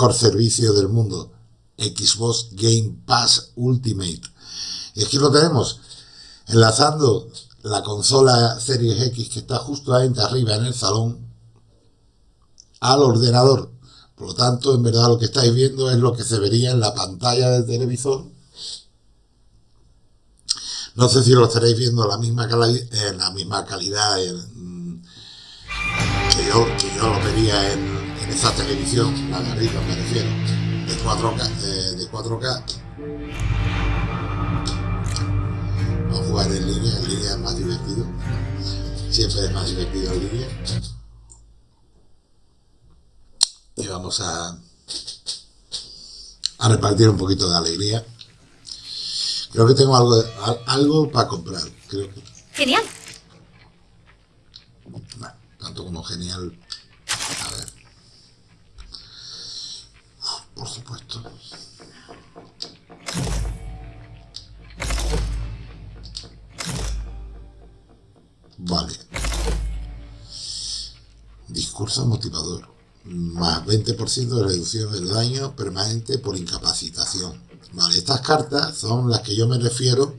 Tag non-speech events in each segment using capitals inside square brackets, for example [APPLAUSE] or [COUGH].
mejor servicio del mundo, Xbox Game Pass Ultimate. Y aquí lo tenemos, enlazando la consola Series X que está justo ahí arriba en el salón al ordenador. Por lo tanto, en verdad lo que estáis viendo es lo que se vería en la pantalla del televisor. No sé si lo estaréis viendo la misma en la misma calidad que, yo, que yo lo vería en, esa televisión, la de arriba me refiero, de 4K. de 4K. Vamos a jugar en línea, en línea es más divertido. Siempre es más divertido en línea y vamos a, a repartir un poquito de alegría. Creo que tengo algo, algo para comprar. Creo Genial. tanto como genial. A ver. Por supuesto. Vale. Discurso motivador más 20% de reducción del daño permanente por incapacitación. Vale, estas cartas son las que yo me refiero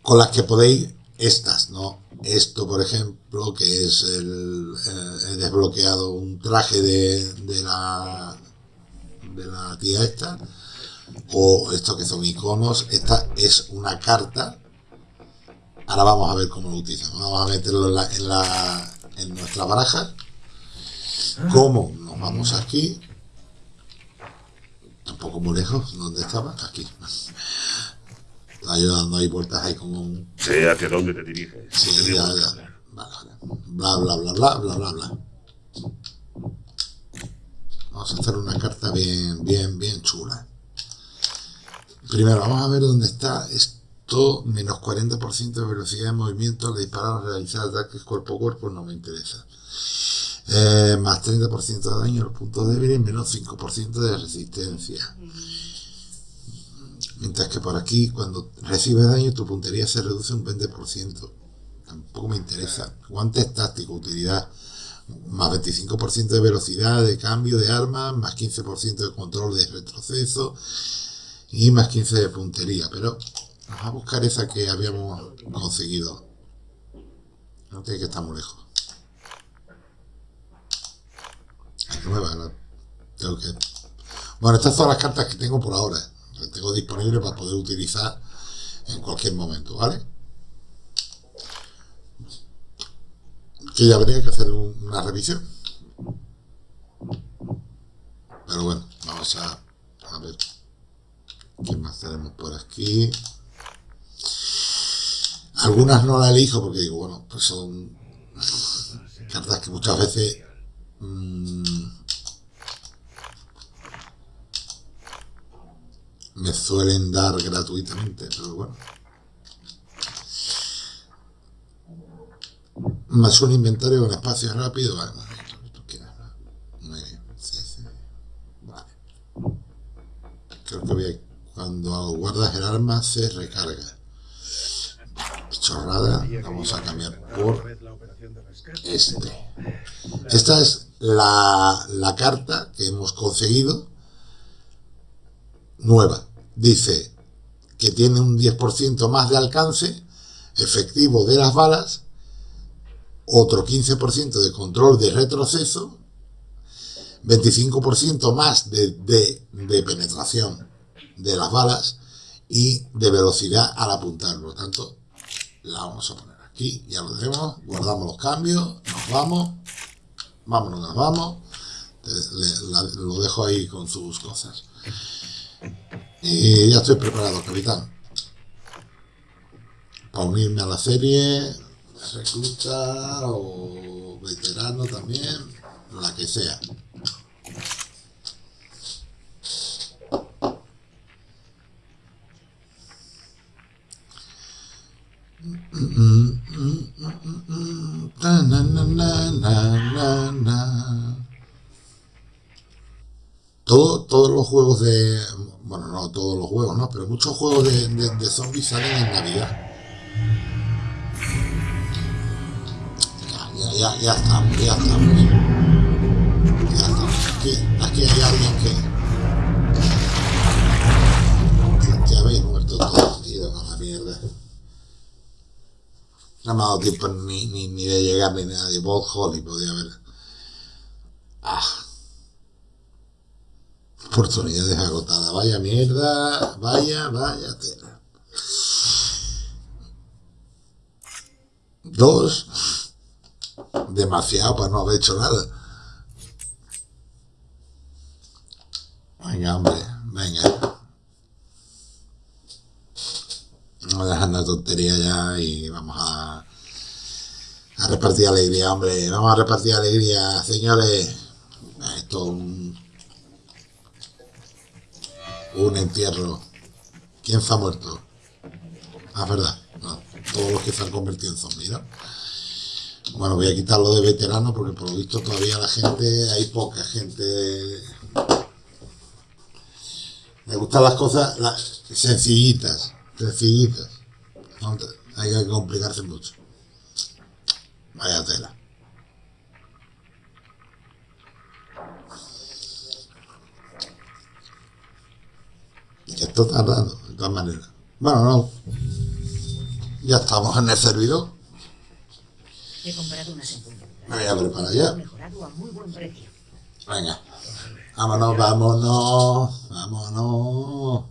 con las que podéis, estas, ¿no? Esto, por ejemplo, que es el, eh, desbloqueado un traje de, de, la de la tía esta, o esto que son iconos, esta es una carta. Ahora vamos a ver cómo lo utilizamos. Vamos a meterlo en la, en la en nuestra baraja. ¿Cómo? Nos vamos aquí. Tampoco muy lejos. ¿Dónde estaba? Aquí. [LAUGHS] Está dando ahí vueltas ahí como un... Sé hacia dónde te diriges. Sí, ya, ya. Bla, bla, bla, bla, bla, bla, bla. Vamos a hacer una carta bien, bien, bien chula. Primero, vamos a ver dónde está esto. Menos 40% de velocidad de movimiento al disparar realizar ataques cuerpo a cuerpo no me interesa. Eh, más 30% de daño en los puntos débiles, menos 5% de resistencia. Mientras que por aquí, cuando recibes daño, tu puntería se reduce un 20%. Tampoco me interesa. Guantes tácticos, utilidad. Más 25% de velocidad de cambio de armas, más 15% de control de retroceso y más 15 de puntería. Pero vamos a buscar esa que habíamos conseguido. No tiene que estar muy lejos. nueva. Tengo que... Bueno, estas son las cartas que tengo por ahora. Las tengo disponibles para poder utilizar en cualquier momento, ¿vale? Que ya habría que hacer una revisión. Pero bueno, vamos a, ver qué más tenemos por aquí. Algunas no las elijo porque digo, bueno, pues son cartas que muchas veces Mm. me suelen dar gratuitamente, pero bueno. Más un inventario con espacio rápido, vale, muy bien. Vale. Que voy a, cuando guardas el arma se recarga. Chorrada, vamos a cambiar por este. Esta es la, carta que hemos conseguido nueva. Dice que tiene un 10% más de alcance efectivo de las balas, otro 15% de control de retroceso, 25% más de, de, penetración de las balas y de velocidad al apuntar. Por lo tanto, la vamos a poner aquí, ya lo tenemos, guardamos los cambios, nos vamos vámonos, nos vamos. lo dejo ahí con sus cosas. Ya estoy preparado, capitán. Para unirme a la serie, recluta o veterano también, la que sea. Todo, todos los juegos de... Bueno, no todos los juegos, ¿no? Pero muchos juegos de, de, zombies salen en Navidad. Ya, ya, ya, ya estamos, ya estamos. Aquí, aquí hay alguien que... Que habéis muerto todos, tío, a la mierda. No me ha dado tiempo ni, ni, ni de llegar ni nada. De Bob Holly podía haber. Ah. Oportunidades agotadas. Vaya mierda. Vaya, vaya tela. Dos. Demasiado para no haber hecho nada. Venga, hombre. Venga. Vamos a dejar la tontería ya y vamos a, a repartir alegría, hombre. Vamos a repartir alegría, señores. Esto es un, un entierro. ¿Quién se ha muerto? Ah, verdad. Todos los que se han convertido en zombies. Bueno, voy a quitarlo de veterano porque por lo visto todavía la gente, hay poca gente. Me gustan las cosas las sencillitas, sencillitas. Hay que complicarse mucho. Vaya tela. Esto está raro, de todas maneras. Bueno, no. Ya estamos en el servidor. He comprado unas empujos. Me voy a preparar ya. Mejorado a muy buen precio. Venga. Vámonos, vámonos, vámonos.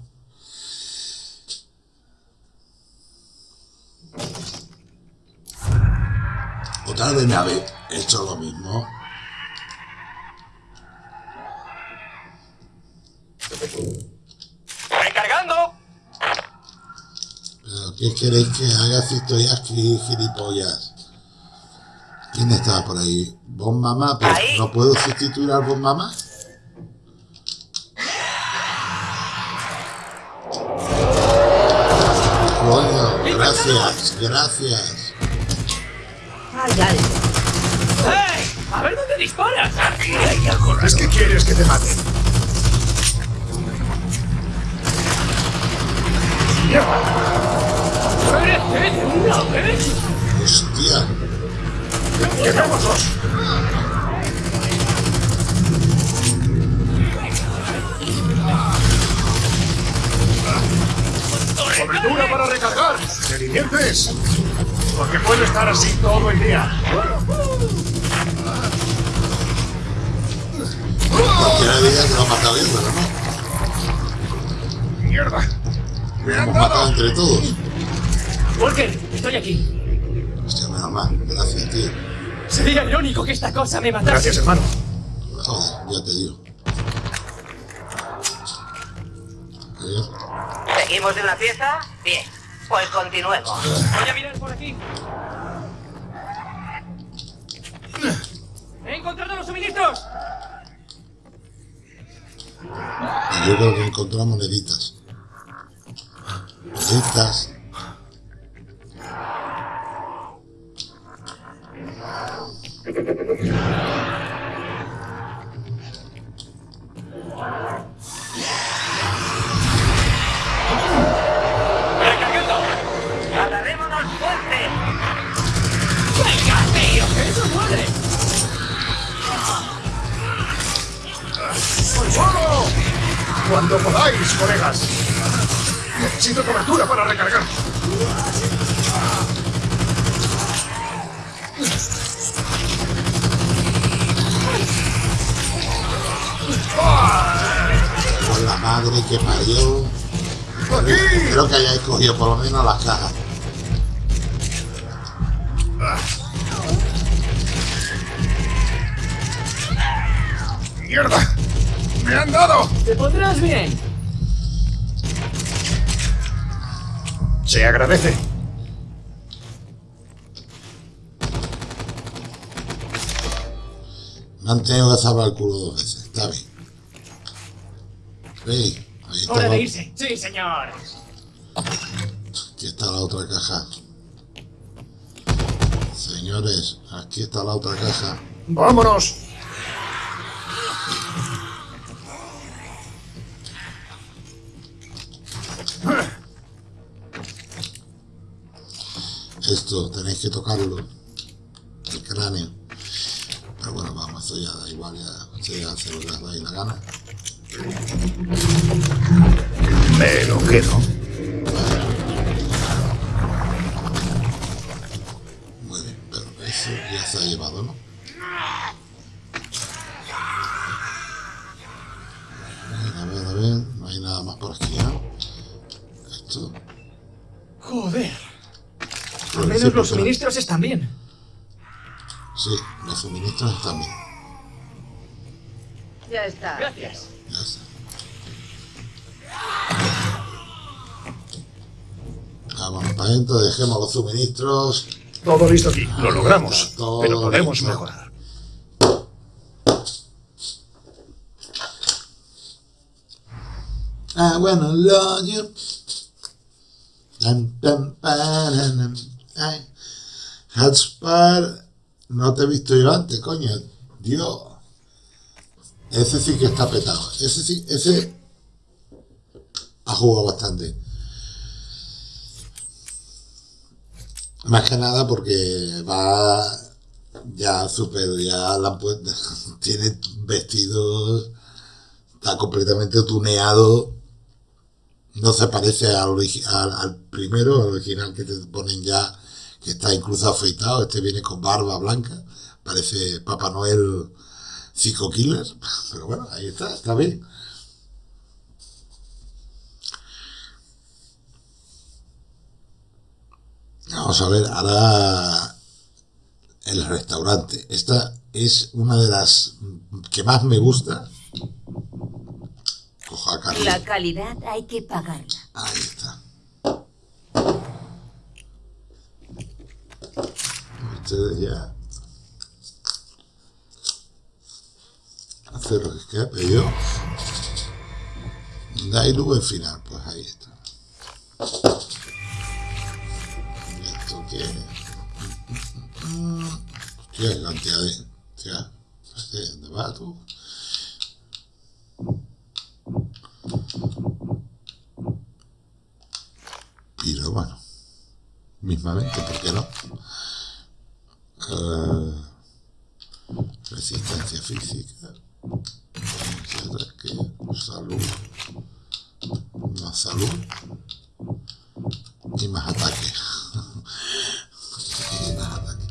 Otra vez me habéis hecho lo mismo. ¡Recargando! ¿Pero qué queréis que haga si estoy aquí, gilipollas? ¿Quién está por ahí? ¿Bon Mamá? ¿Pero Ahí. ¿No puedo sustituir al Bon Mamá? Coño, gracias, gracias. Hay algo. ¡Hey! ¡A ver dónde disparas! ¿Es que quieres que te maten? ¡Muérete de una vez! Hostia, ¡Quedémoslos! ¡Cobertura para recargar! ¿Te diviertes? Porque puedo estar así todo el día. cualquiera diría que lo ha matado bien, pero no. ¡Mierda! ¡Me Lo han hemos matado entre todos. Walker, estoy aquí. Hostia, menos mal. Gracias, tío. Sería irónico que esta cosa me matase. Gracias, hermano. Joder, ya te digo. ¿Seguimos en la pieza? Bien. Pues continuemos. Voy a mirar por aquí. ¡He encontrado los suministros! Y yo creo que encontramos moneditas. Moneditas. Cuando podáis, colegas. Necesito cobertura para recargar. Con la madre que parió. ¡Aquí! Creo que hayáis cogido por lo menos las cajas. ¡Me han dado! ¡Te pondrás bien! Se agradece. Me han tenido que salvar el culo dos veces. Está bien. Sí, ahí está, ¡Hora la, de irse! ¡Sí, señor! aquí está la otra caja. Señores, aquí está la otra caja. ¡Vámonos! Tenéis que tocarlo. El cráneo. Pero bueno, vamos, eso ya da igual. Ya, sí. hacer lo que os dais la gana. Me lo quedo. Muy bien, pero eso ya se ha llevado, ¿no? Los suministros están bien. Sí, los suministros están bien. Ya está. Gracias. Ya está. Vamos para adentro, dejemos los suministros. Todo listo aquí. Lo logramos. Todo Pero podemos listo. mejorar. Tan, tan, paranam. Ay. Hatspar, no te he visto yo antes, coño. Dios. Ese sí que está petado. Ese sí, ese ha jugado bastante. Más que nada porque va ya super, ya la puesto, [LAUGHS] tiene vestidos, está completamente tuneado no se parece al primero, al original que te ponen ya, que está incluso afeitado. Este viene con barba blanca, parece Papá Noel Psycho Killer. [LAUGHS] Pero bueno, ahí está, está bien. Vamos a ver, ahora el restaurante. Esta es una de las que más me gusta. Cojo a Carlos. La calidad hay que pagarla. Ahí está. Ustedes ya. Hacer lo que escape yo. Dailu al final, pues ahí está. ¿Y esto qué? Hostia, cantidad de. Hostia, ¿de dónde vas tú? Pero bueno, mismamente, ¿por qué no? Eh, resistencia física. ¿Qué? salud, más salud y más ataque. [LAUGHS] y más ataque.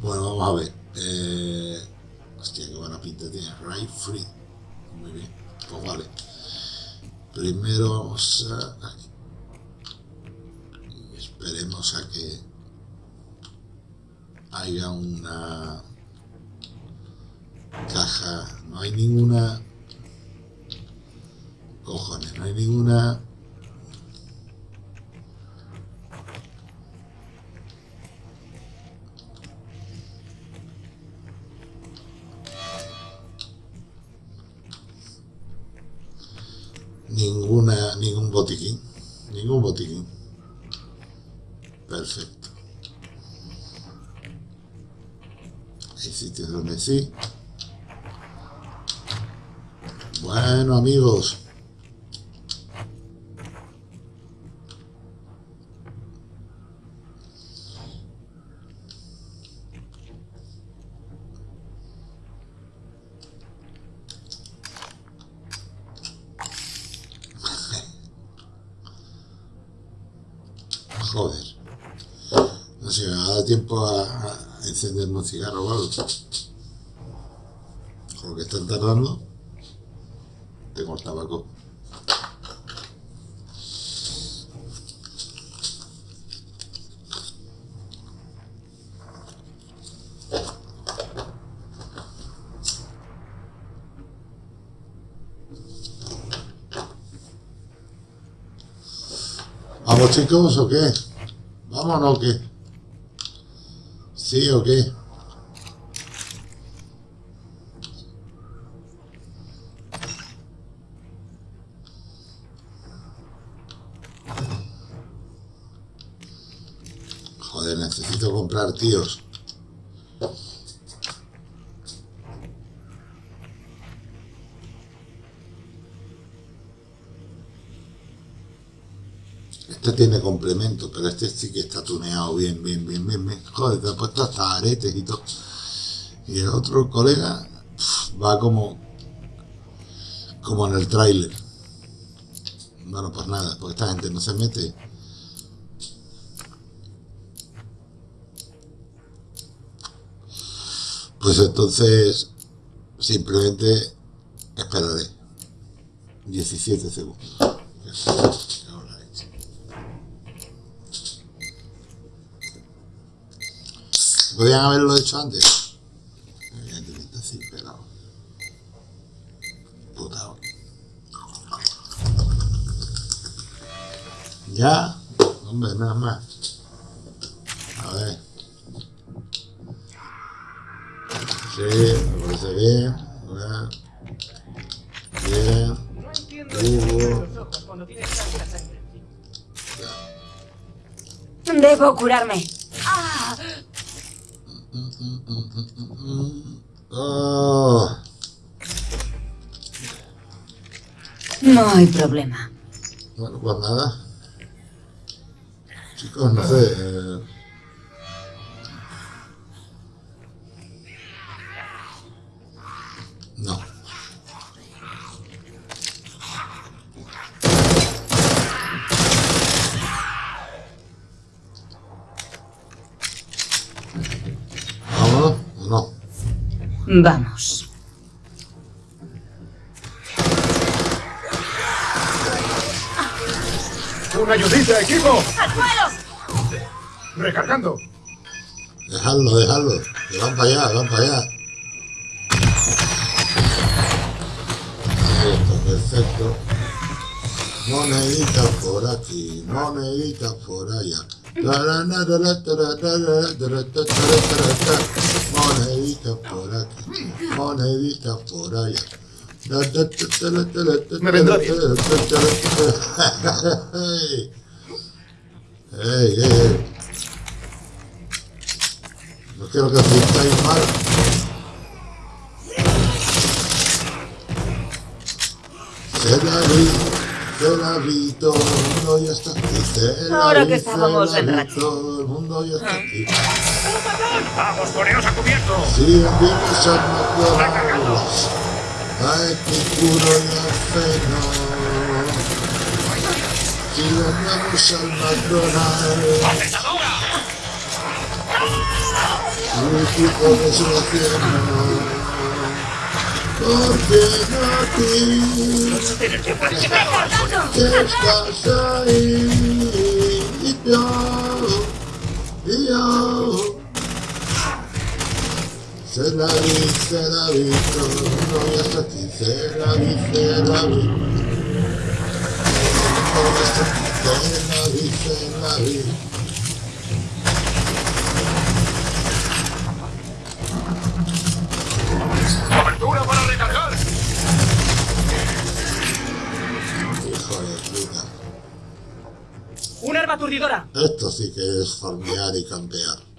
Bueno, vamos a ver. Eh, hostia, qué buena pinta tiene. Right free. Muy bien. Pues vale. Primero vamos a. Esperemos a que haya una caja. No hay ninguna. Cojones, no hay ninguna. Ninguna, ningún botiquín. Ningún botiquín. Perfecto. Sitios donde sí. Bueno, amigos. Joder. No sé, me va a dar tiempo a, a encenderme un cigarro o algo. Que están tardando, tengo el tabaco. ¿Vamos chicos o qué? ¿Vámonos o qué? ¿Sí o qué? Joder, necesito comprar tíos. Este tiene complemento, pero este sí que está tuneado bien, bien, bien, bien, bien. Joder, te ha puesto hasta aretes y todo. Y el otro colega, va como como en el tráiler. Bueno, pues nada, porque esta gente no se mete. Pues entonces simplemente esperaré 17 segundos. Podrían haberlo hecho antes. Evidentemente sí, pero. Puta. Ya. Hombre, nada más. A ver. Sí, me parece bien. Bien. Hugo. Debo curarme. Oh. No hay problema. Bueno, pues nada. Chicos, no sé. eh, No. ¿Vámonos? ¿O no? Vamos. ¡Una ayudita, equipo! Recargando. Dejadlo, dejadlo. Que van para allá, van para allá. Ahí está, perfecto. Moneditas por aquí, moneditas por allá. Moneditas por aquí, moneditas por allá. Me vendrá bien. Ey, ey, ey. No quiero que os sintáis mal. Se la vi, se la vi, todo el mundo ya está aquí. Se la Ahora vi, que se estábamos en. Todo el mundo ya está aquí. ¡Vamos, poneos a cubierto! Si vienes a McDonald's, a Epicuro y a Feno. Si venimos al McDonald's, un equipo de selección. Porque no ti, que estás ahí, y yo, y yo. Se la vi, se la vi, todo el mundo ya está aquí, se la vi, se la vi. Todo el mundo ya está aquí, se la vi, se la vi. ¡Cobertura para recargar! Hijo de puta. ¡Una arma aturdidora! Esto sí que es farmear y campear.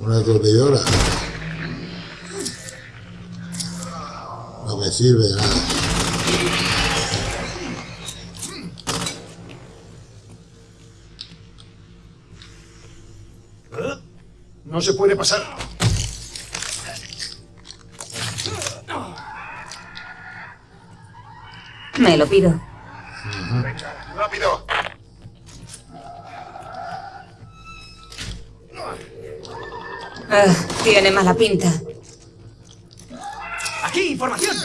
Una aturdidora. No me sirve de nada. No se puede pasar. Me lo pido. Ah, tiene mala pinta. ¡Aquí, información!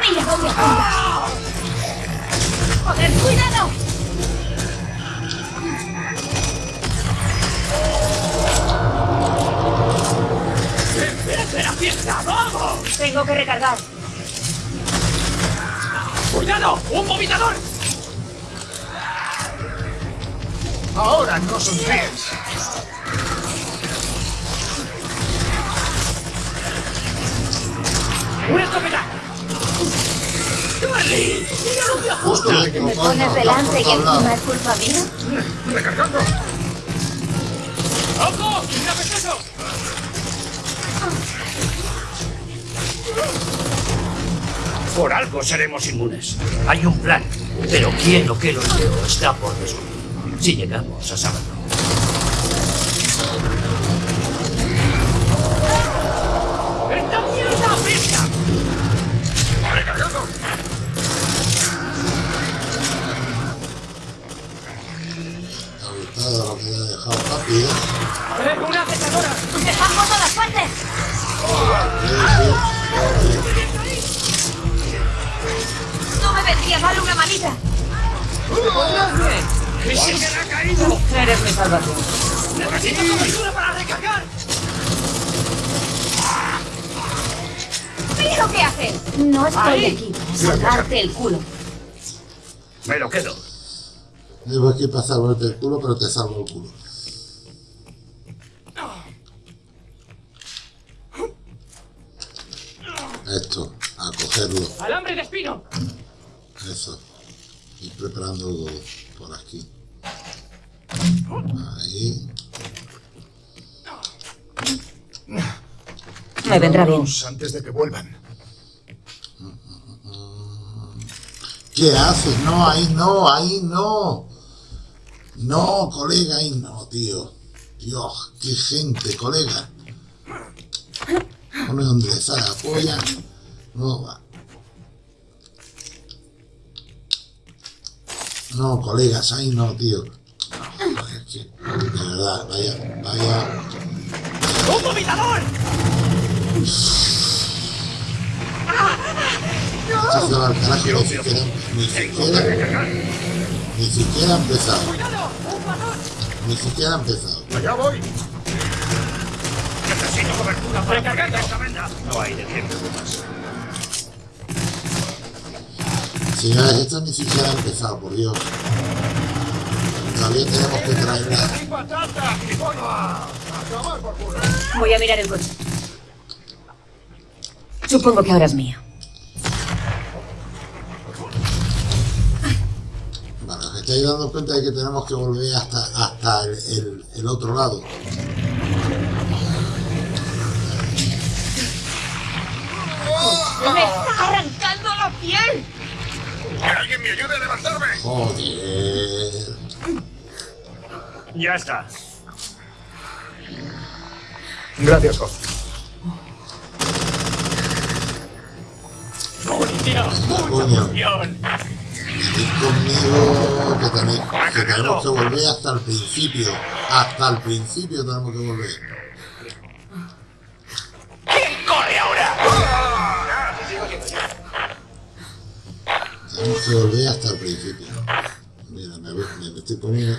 Mira dónde apunta. ¡Joder, cuidado! ¡Empiece la fiesta! ¡Vamos! Tengo que recargar. ¡Cuidado! ¡Un vomitador! Ahora no sonríes. ¡Una escopeta! ¡Carly! ¡Mira lo que hago! Justo que ¿Me pones delante y encima es culpa mía? ¡Recargando! ¡Ojo! ¡Mira eso! Por algo seremos inmunes. Hay un plan, pero quién o qué lo ideó está por descubrir. Si llegamos a saberlo. El culo. Me lo quedo. Debo aquí para salvarte el culo, pero te salvo el culo. Esto, a cogerlo. ¡Alambre de espino! Eso. Y preparando por aquí. Ahí. Me vendrá bien. Antes de que vuelvan. ¿Qué haces? No, ahí no, ahí no. No, colega, ahí no, tío. Dios, qué gente, colega. Pone donde le la polla. No va. No, colegas, ahí no, tío. No, es que, de verdad, vaya, vaya. ¡Un vomitador! Se va al carajo, ni siquiera, ni siquiera, ni siquiera ha empezado. Ni siquiera ha empezado. ¡Allá voy! Necesito cobertura para cargar esta venda. No hay de tiempo más. Señores, esto ni siquiera ha empezado, por Dios. Todavía tenemos que traerla. ¡Y patata! ¡Y pollo! ¡A tomar por culo! Voy a mirar el coche. Supongo que ahora es mío. Estáis dando cuenta de que tenemos que volver hasta, hasta el, el- el otro lado. ¡Me está arrancando la piel! ¡Que alguien me ayude a levantarme! Joder. Ya está. Gracias, Hoff. ¡Munición! ¡Mucha munición! Venid conmigo que, que tenemos que volver hasta el principio. Hasta el principio tenemos que volver. ¿Quién corre ahora? Tenemos que volver hasta el principio. Mira, me, me, estoy poniendo.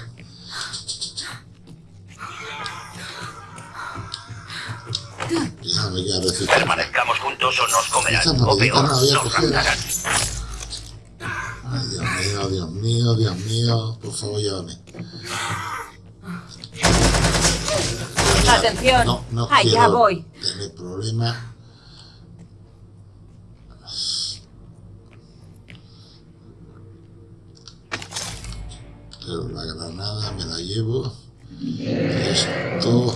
Ya resistencia. Permanezcamos juntos o nos comerán. O peor, no nos. Ay, Dios mío, Dios mío, Dios mío. Por favor, llévame. Atención. No, no Allá quiero voy. tener problemas. Pero la granada me la llevo. Esto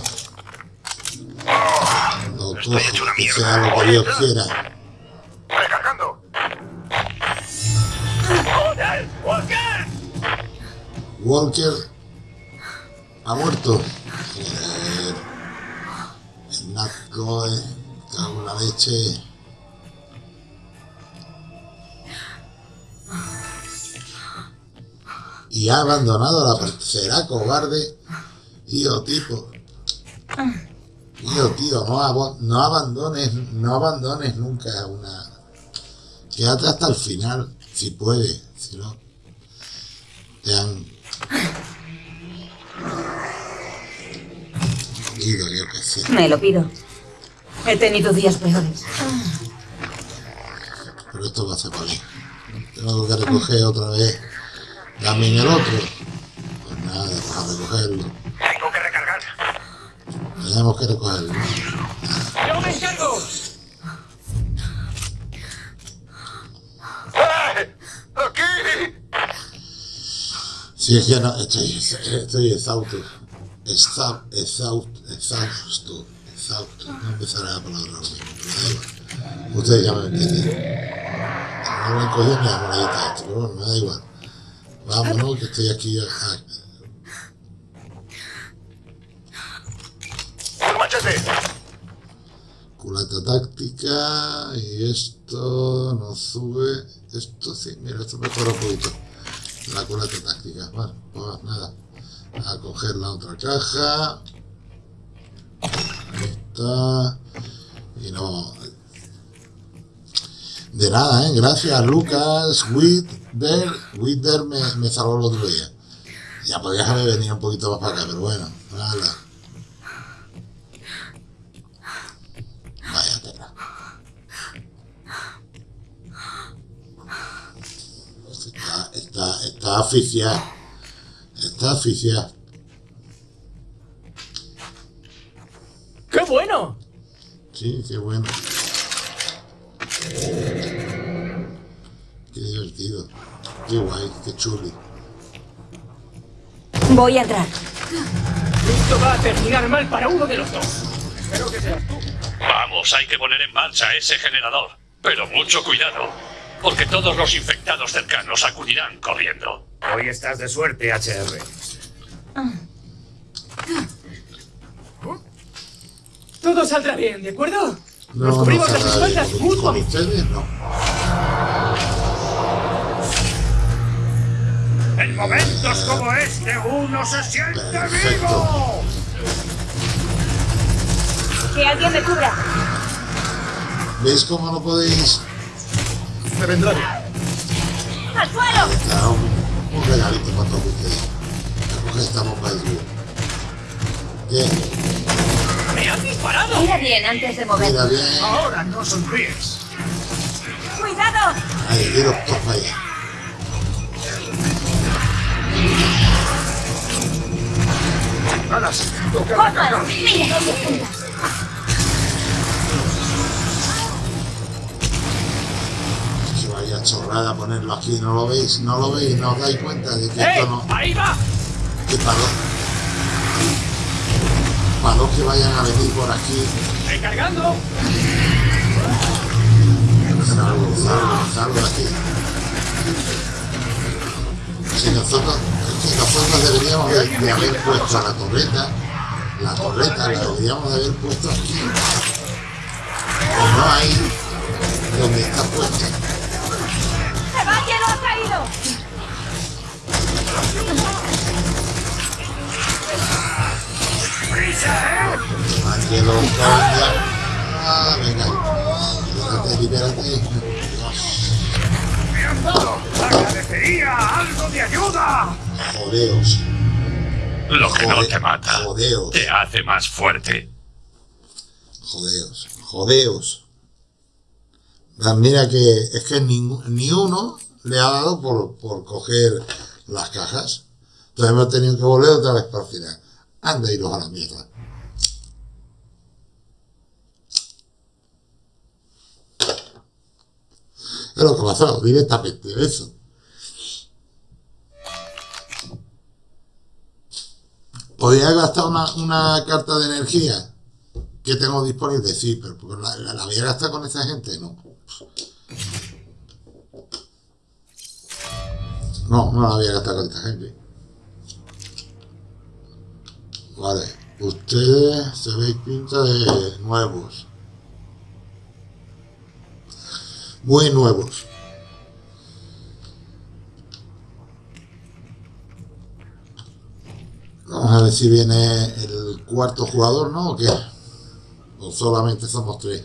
lo cojo, que mierda. sea lo que Dios quiera. ¡Recargando! Walker ha muerto. Joder. El Nazco, eh. Cago la leche. Y ha abandonado la. per- Será cobarde. Tío, tipo. Tío, tío, no, abo- no abandones, no abandones nunca una. Quédate hasta el final, si puedes, si no. Te han. Me lo pido. He tenido días peores. Pero esto va a ser para mí. Tengo que recoger otra vez también el otro. Pues nada, vamos a recogerlo. Tengo que recargar. Tenemos que recogerlo. ¡Yo me encargo! ¡Aquí! Si es que no, estoy, estoy exhausto. Exhausto, exhausto, exhausto. No empezaré la palabra ahora mismo, pero da igual. Ustedes ya me entienden. No me cogido ni la monedita esto, pero bueno, me da igual. Vámonos, que estoy aquí. ah, ¡El machete! Culata táctica y esto no sube. Esto sí, mira, esto mejora un poquito. La culata táctica. Bueno, pues nada. A coger la otra caja. Ahí está. Y no. De nada, ¿eh? Gracias, Lucas. Wither. Wither me, me salvó el otro día. Ya podías haber venido un poquito más para acá, pero bueno, nada. Vaya tela. Está, está, está asfixiado. Está asfixiado. ¡Qué bueno! Sí, qué bueno. Qué divertido. Qué guay, qué chuli. Voy a entrar. Esto va a terminar mal para uno de los dos. Espero que seas tú. Vamos, hay que poner en marcha ese generador. Pero mucho cuidado, porque todos los infectados cercanos acudirán corriendo. Hoy estás de suerte, HR. Todo saldrá bien, ¿de acuerdo? Nos cubrimos no las espaldas mutuamente. no. En momentos como este, uno se siente Perfecto. vivo. Que alguien me cubra. ¿Veis cómo no podéis? Me vendrá bien. ¡Al suelo! Un, regalito para todos ustedes. Coge esta bomba de luz. Bien, ¡Me han disparado! Mira bien antes de mover. mira bien. Ahora no sonríes. ¡Cuidado! Ahí, todos para allá. Alas, toca la caja. ¡Mira dónde chorrada ponerlo aquí, ¿no lo veis? ¿No lo veis? ¿No os dais cuenta de que ¡Eh! esto no... ¡Ahí va! que para los, para los que vayan a venir por aquí, ¡Recargando! salgo, salgo, salgo de aquí. Si nosotros, que nosotros deberíamos de, de haber puesto la torreta, la torreta la deberíamos de haber puesto aquí. O no ahí donde está puesta. Ángelo, coña. Ah, venga. Libérate, libérate. ¡Agradecería algo de ayuda! Jodeos. Lo que no Joder, te mata jodeos. te hace más fuerte. Jodeos, jodeos. Mira que es que ningú- ni uno le ha dado por, por coger las cajas. Entonces hemos tenido que volver otra vez para el final. Anda, iros a la mierda. Es lo que ha pasado, directamente, eso. ¿Podría gastado una, una carta de energía? que tengo disponible, sí, pero la, la, la voy a gastar con esa gente, no. No, no la voy a gastar con esta gente. Vale, ustedes se veis pinta de nuevos. Muy nuevos. Vamos a ver si viene el cuarto jugador, ¿no? ¿O qué? O solamente somos tres.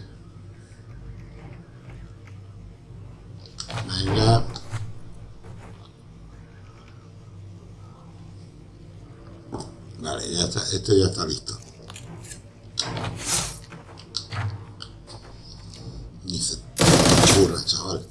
Venga. Esto ya está listo. Ni se ocurra, chaval.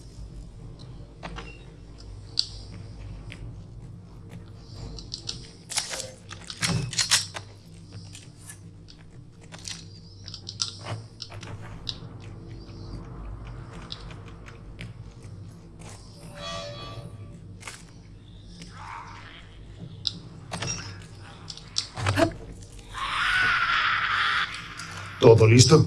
¿Todo listo?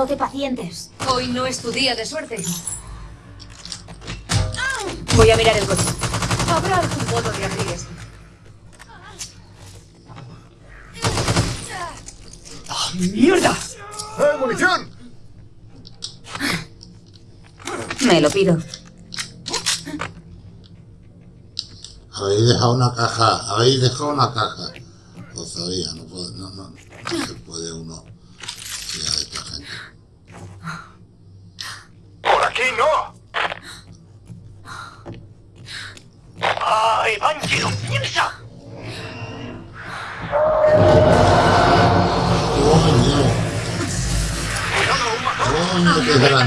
Creándote pacientes. Hoy no es tu día de suerte. Voy a mirar el coche. Habrá algún modo de abrir esto. ¡Mierda! ¡Eh, munición! Me lo pido. Habéis dejado una caja, habéis dejado una caja. Lo sabía, no, puede- no, no, no se puede uno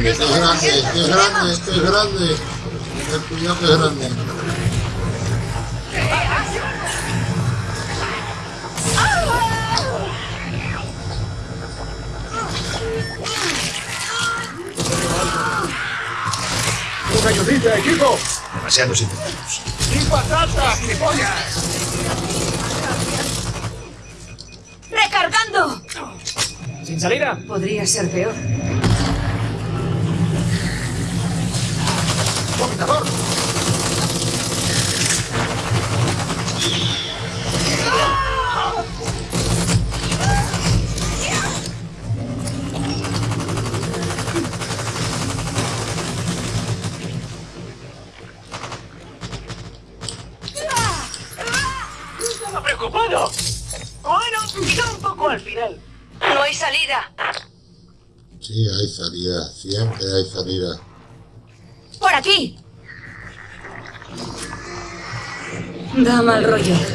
grande, es grande, que es grande, es grande! Cuidado que es grande. ¡Una ayudilla, equipo! Demasiados intentos. ¡Y patata, gilipollas! ¡Recargando! ¿Sin salida? Podría ser peor. Da mal rollo.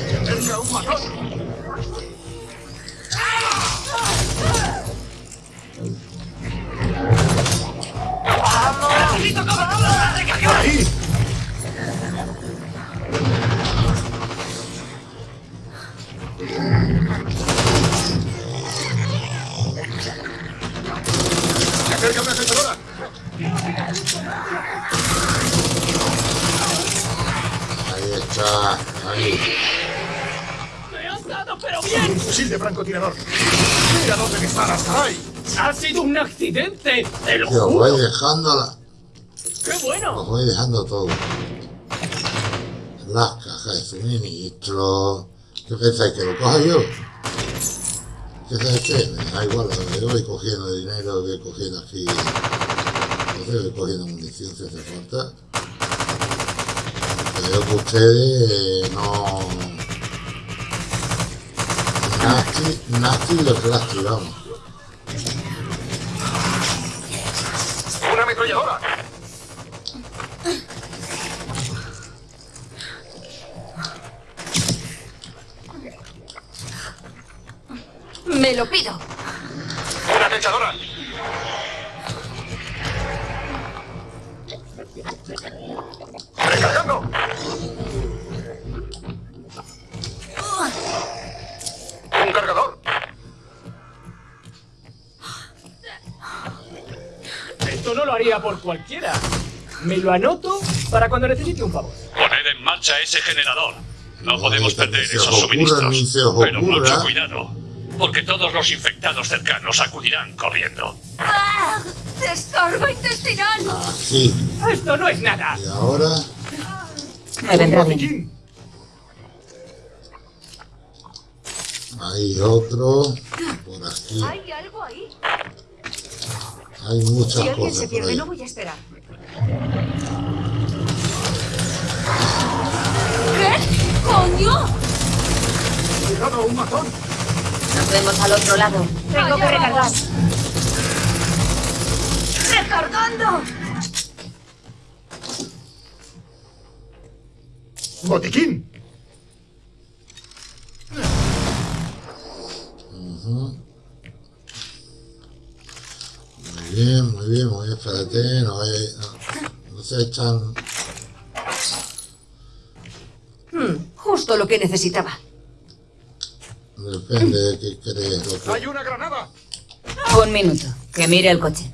Francotirador! ¡Mira dónde disparas, caray! ¡Ha sido un accidente! ¡Te lo Que os juro! voy dejando la, ¡Qué bueno! os voy dejando todo. Las cajas de suministro. ¿Qué pensáis? ¿Que lo coja yo? ¿Qué sabes qué? Me da igual, yo voy cogiendo dinero, voy cogiendo aquí. No sé, voy cogiendo munición si hace falta. Veo que ustedes eh, no. Nasty, nasty los nasty, vamos. ¡Una ametralladora! Me lo pido. ¡Una acechadora! Por cualquiera. Me lo anoto para cuando necesite un favor. Poned en marcha ese generador. No podemos perder esos suministros. Pero mucho cuidado, porque todos los infectados cercanos acudirán corriendo. ¡Ah! ¡Descarga intestinal! Aquí. Esto no es nada. Y ahora. Me vendrá bien. Hay otro. Por aquí. ¿Hay algo ahí? Hay muchas Si alguien cosas se pierde, no voy a esperar. ¿Qué? ¡Coño! Cuidado, un matón. Nos vemos al otro lado. Tengo que recargar. ¡Recargando! Botiquín. Muy bien, muy bien, muy bien. Espérate, no, hay- no, no se echan. Justo lo que necesitaba. Depende de qué crees. Lo que, Hay una granada. Un minuto. Que mire el coche.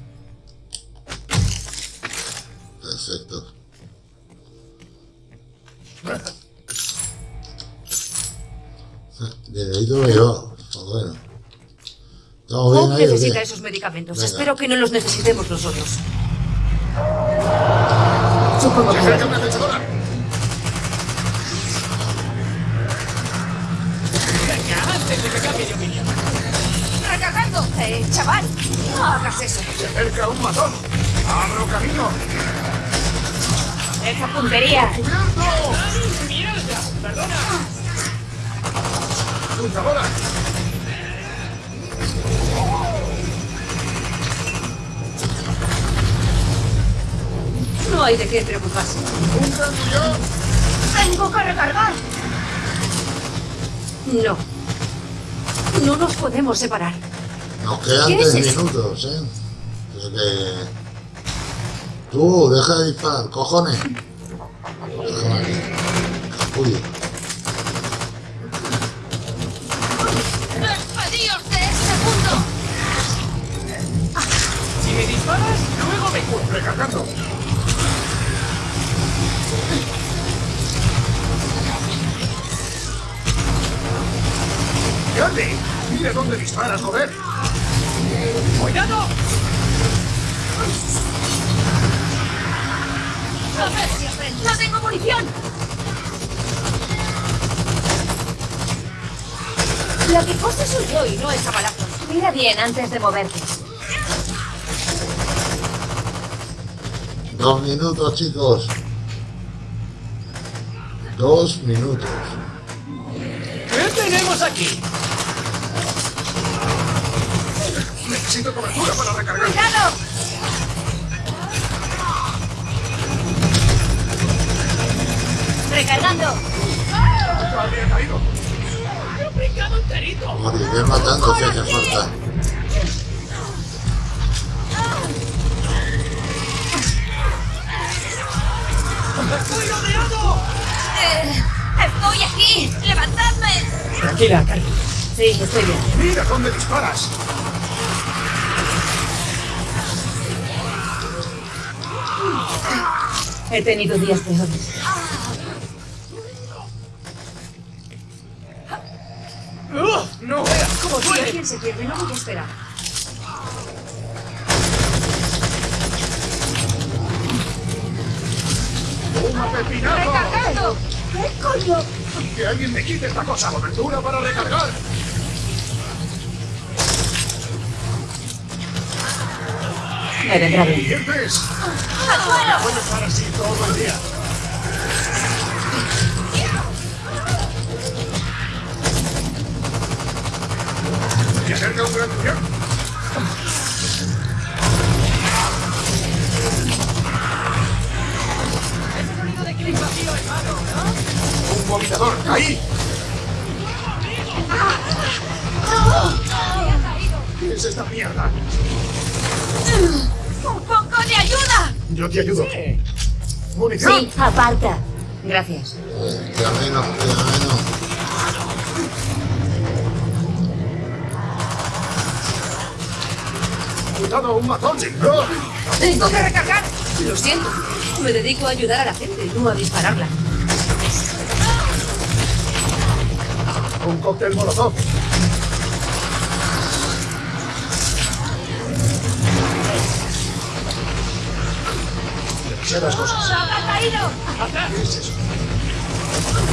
perfecto. De ahí lo veo. Pues bueno. ¿Estamos bien Bob ahí o necesita esos medicamentos. Venga. Espero que no los necesitemos nosotros. Supongo Se que... acerca una flechadora. ¡Recargando! ¡Eh, chaval! No hagas eso. Se acerca un matón. Abro camino. Esa puntería. ¡Cubierto! ¡Mierda! ¡Perdona! Luchadora. No hay de qué preocuparse. ¡Tengo que recargar! No. No nos podemos separar. Nos quedan ¿Qué tres es minutos, ¿eh? Que... Tú, deja de disparar, cojones. ¡Grande! ¡Mira dónde disparas, joder! ¡Cuidado! ¡A ver si aprendo! ¡No tengo munición! La que cose soy yo y no esa balazo. Mira bien antes de moverte. Dos minutos, chicos. Dos minutos. ¿Qué tenemos aquí? Necesito cobertura para recargar. ¡Cuidado! Recargando. Habría caído. ¡Me he brincado enterito! Moriré matando si hace falta. ¡Estoy rodeado! Eh, ¡Estoy aquí! ¡Levantadme! Tranquila, Cari. Sí, estoy bien. ¡Mira dónde disparas! He tenido días peores. ¡No cómo Si alguien se pierde, no voy a esperar. ¡Un pepinazo! ¡Recargando! ¿Qué coño? ¡Que alguien me quite esta cosa! ¡Cobertura para recargar! Me vendrá bien. Puedo estar así todo el día. Se acerca un gran. Un vomitador. ¡Ahí! ¿Qué es esta mierda? ¡Un poco de ayuda! Yo te ayudo. Sí. ¡Munición! Sí, aparta. Gracias. Queda menos, queda menos. ¡Cuidado, un matón! ¡No! ¡Tengo que recargar! Lo siento. Me dedico a ayudar a la gente, no a dispararla. Un cóctel molotov. Demasiadas cosas. ¡Ha caído! ¿Qué es eso?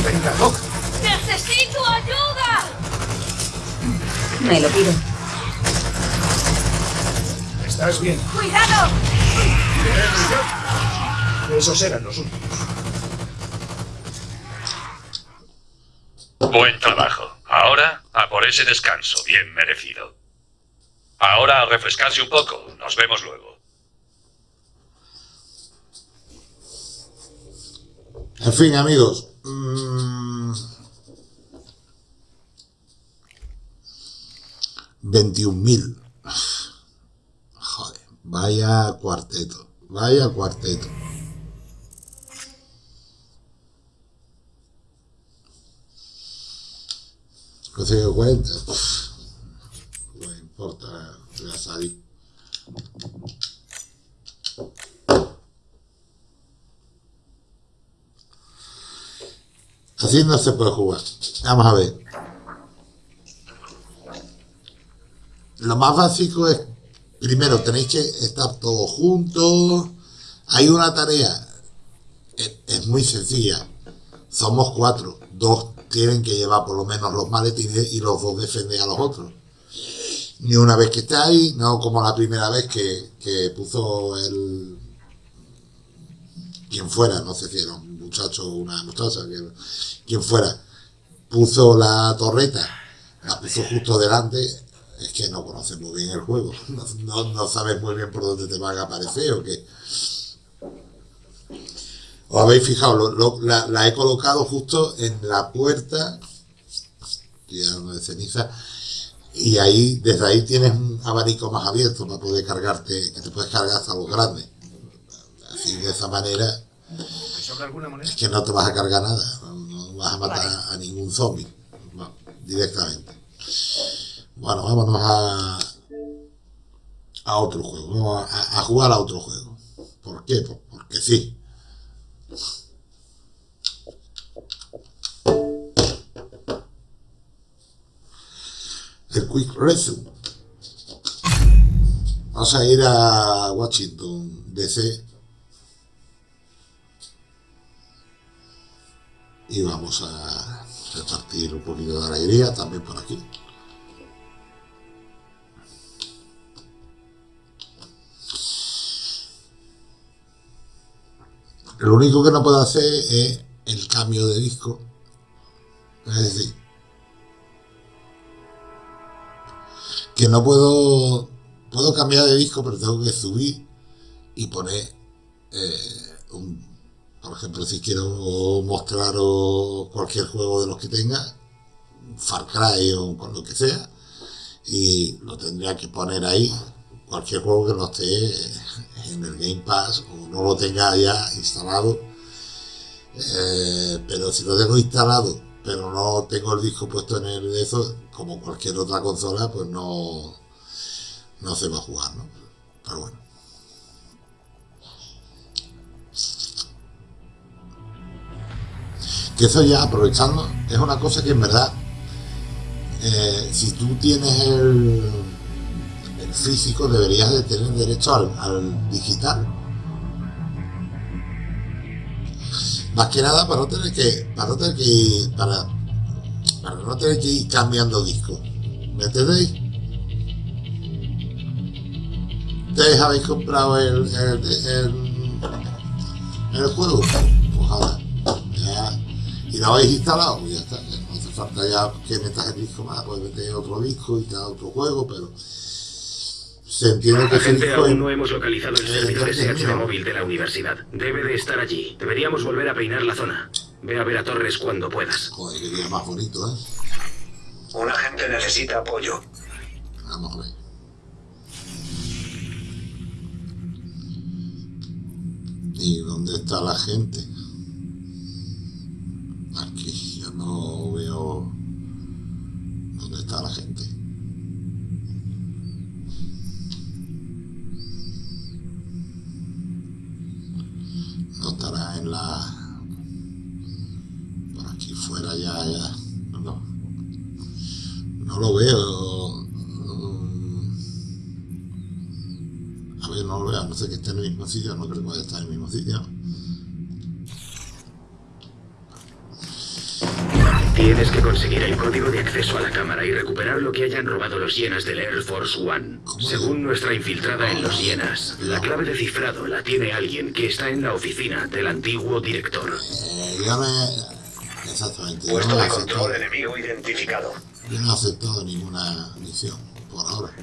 Venga, Doc. ¡Necesito ayuda! Me lo pido. ¿Estás bien? ¡Cuidado! Esos eran los últimos. Buen trabajo. Ahora a por ese descanso, bien merecido. Ahora a refrescarse un poco. Nos vemos luego. En fin, amigos. mm, 21.000. Joder, vaya cuarteto. Vaya cuarteto. Consigo cuenta. No importa, voy a salir. Así no se puede jugar. Vamos a ver. Lo más básico es, primero, tenéis que estar todos juntos. Hay una tarea, es, es muy sencilla. Somos cuatro. Dos tienen que llevar por lo menos los maletines y los dos defender a los otros. Ni una vez que estáis, no como la primera vez que, que puso el, quien fuera, no sé si muchacho una muchacha, que- quien fuera, puso la torreta, la puso justo delante, es que no conoces muy bien el juego, [LAUGHS] no, no, sabes muy bien por dónde te van a aparecer o qué. ¿Os habéis fijado? Lo- lo- la, he colocado justo en la puerta, de ceniza, y ahí, desde ahí tienes un abanico más abierto para poder cargarte, que te puedes cargar hasta los grandes. Así de esa manera Es que no te vas a cargar nada, no, no vas a matar a ningún zombie no, directamente. Bueno, vámonos a, a otro juego, vamos a, a jugar a otro juego. ¿Por qué? Pues porque sí. El Quick Resume. Vamos a ir a Washington, DC. Y vamos a repartir un poquito de alegría también por aquí. Lo único que no puedo hacer es el cambio de disco. Es decir, que no puedo, puedo cambiar de disco, pero tengo que subir y poner eh, un por ejemplo, si quiero mostraros cualquier juego de los que tenga, Far Cry o con lo que sea, y lo tendría que poner ahí, cualquier juego que no esté en el Game Pass o no lo tenga ya instalado. Eh, pero si lo tengo instalado, pero no tengo el disco puesto en el de eso, como cualquier otra consola, pues no, no se va a jugar, ¿no? Pero bueno. Eso ya aprovechando es una cosa que en verdad eh, si tú tienes el, físico deberías de tener derecho al, al digital. Más que nada para no tener que para para, no tener que ir cambiando discos. ¿me entendéis? ustedes habéis comprado el, el, el, el juego lo habéis instalado, ya está. ya No hace falta ya que metas el disco más, puedes meter otro disco y tal, otro juego, pero se entiende que ese disco aún es- no hemos localizado el servidor SH móvil de la universidad. Debe de estar allí. Deberíamos volver a peinar la zona. Ve a ver a Torres cuando puedas. Joder, qué día más bonito, ¿eh? Un agente necesita apoyo. Vamos a ver. ¿Y dónde está la gente? no veo dónde está la gente. No estará en la... Por aquí fuera ya, ya. No, no lo veo. Mm. A ver, no lo veo, a no ser que esté en el mismo sitio, no creo que vaya a estar en el mismo sitio. Tienes que conseguir el código de acceso a la cámara y recuperar lo que hayan robado los hienas del Air Force One. Según nuestra infiltrada en los hienas, la clave de cifrado la tiene alguien que está en la oficina del antiguo director. Eh, dígame... Exactamente. Puesto de control enemigo identificado. Yo no he aceptado ninguna misión, por ahora.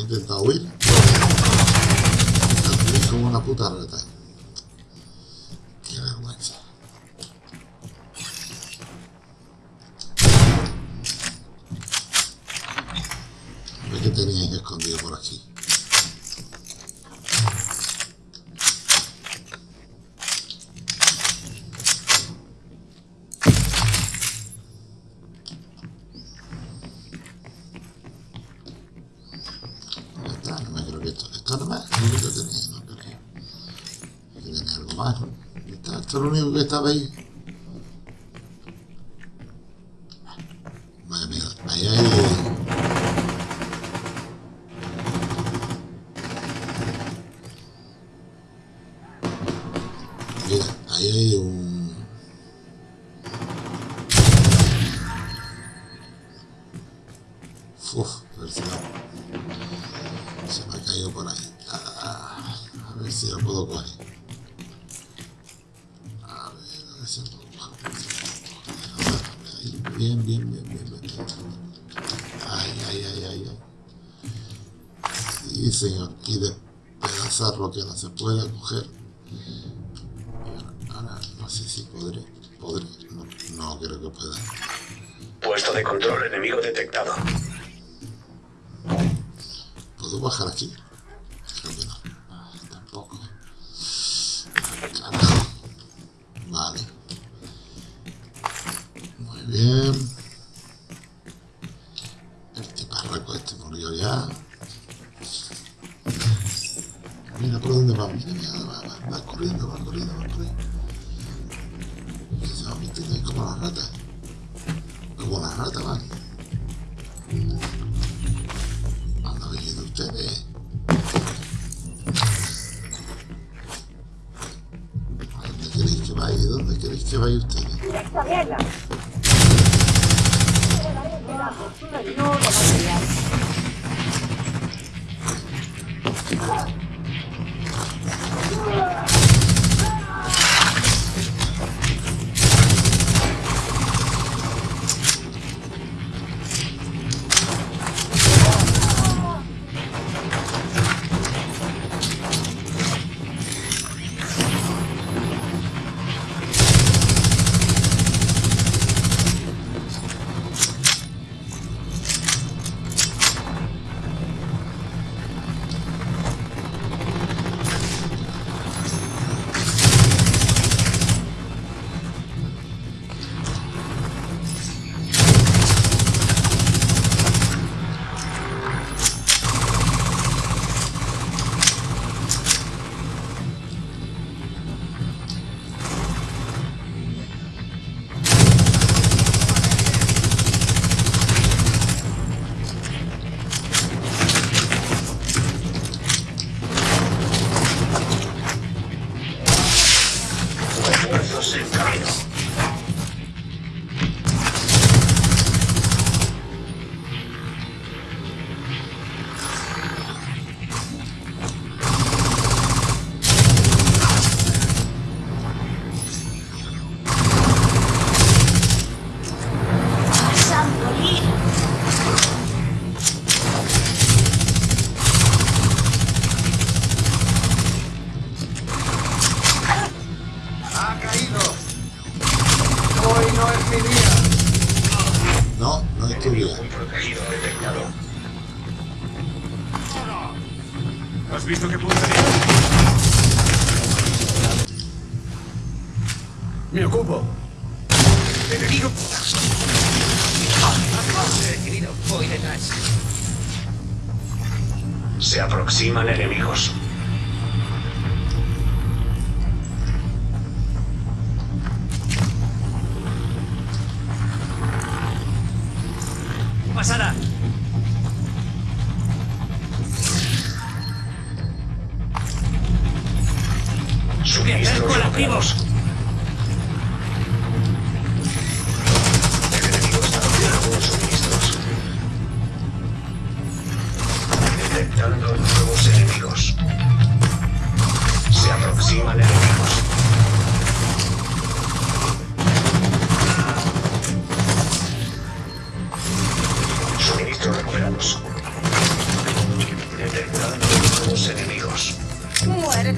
intentado huir. Como una puta rata. que no se puede coger va, va, va, corriendo, va corriendo, va corriendo. Entonces, viste que es como las ratas.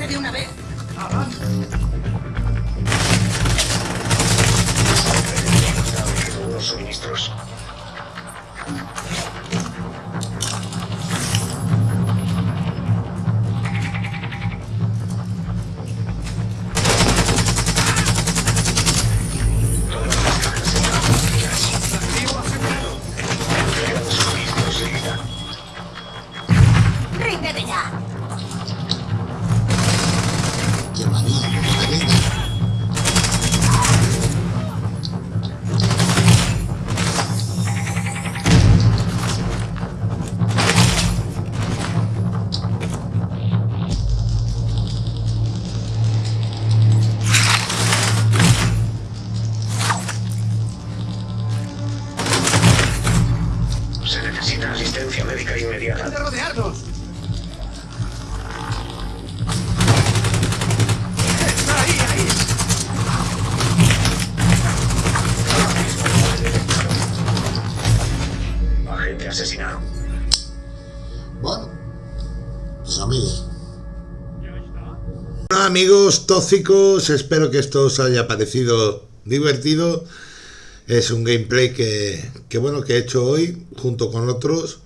De una vez. Unos suministros. Tóxicos, espero que esto os haya parecido divertido. Es un gameplay que, que bueno que he hecho hoy junto con otros.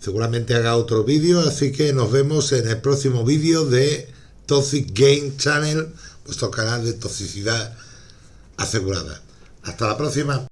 Seguramente haga otro vídeo, así que nos vemos en el próximo vídeo de Toxic Game Channel, vuestro canal de toxicidad asegurada. Hasta la próxima.